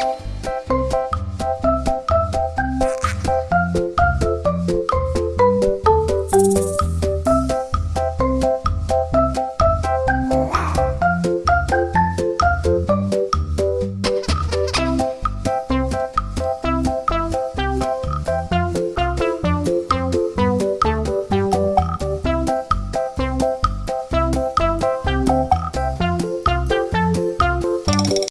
아